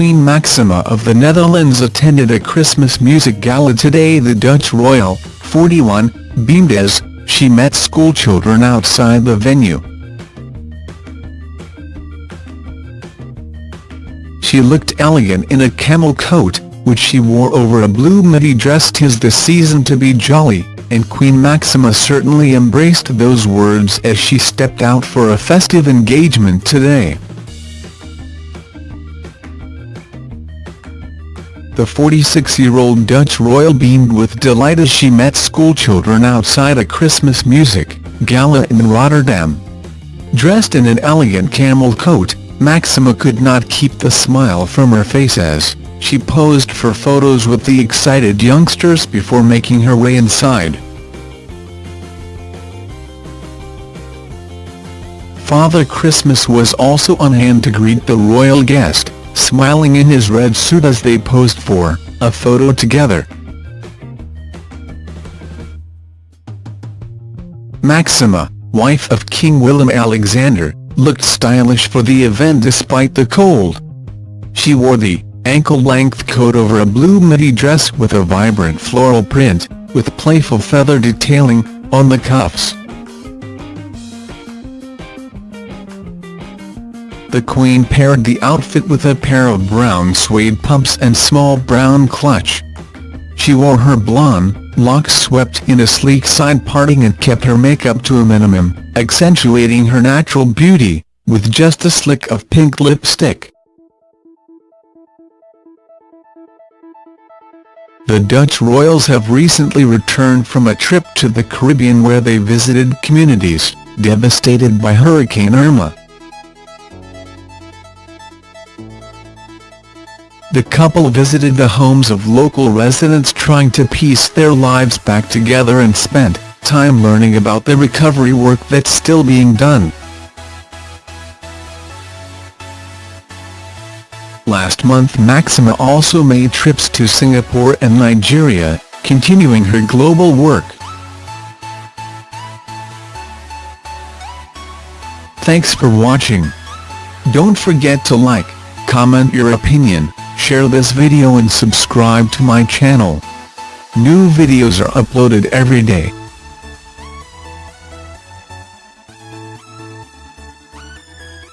Maxima of the Netherlands attended a Christmas music gala today the Dutch royal, 41, beamed as she met schoolchildren outside the venue. She looked elegant in a camel coat, which she wore over a blue midi dress tis the season to be jolly, and Queen Maxima certainly embraced those words as she stepped out for a festive engagement today. The 46-year-old Dutch royal beamed with delight as she met schoolchildren outside a Christmas music gala in Rotterdam. Dressed in an elegant camel coat, Maxima could not keep the smile from her face as she posed for photos with the excited youngsters before making her way inside. Father Christmas was also on hand to greet the royal guest, smiling in his red suit as they posed for a photo together. Maxima, wife of King Willem-Alexander, looked stylish for the event despite the cold. She wore the ankle-length coat over a blue midi dress with a vibrant floral print, with playful feather detailing, on the cuffs. The Queen paired the outfit with a pair of brown suede pumps and small brown clutch. She wore her blonde, locks swept in a sleek side parting and kept her makeup to a minimum, accentuating her natural beauty, with just a slick of pink lipstick. The Dutch royals have recently returned from a trip to the Caribbean where they visited communities, devastated by Hurricane Irma. The couple visited the homes of local residents trying to piece their lives back together and spent time learning about the recovery work that's still being done. Last month Maxima also made trips to Singapore and Nigeria, continuing her global work. Thanks for watching. Don't forget to like, comment your opinion, share this video and subscribe to my channel. New videos are uploaded every day.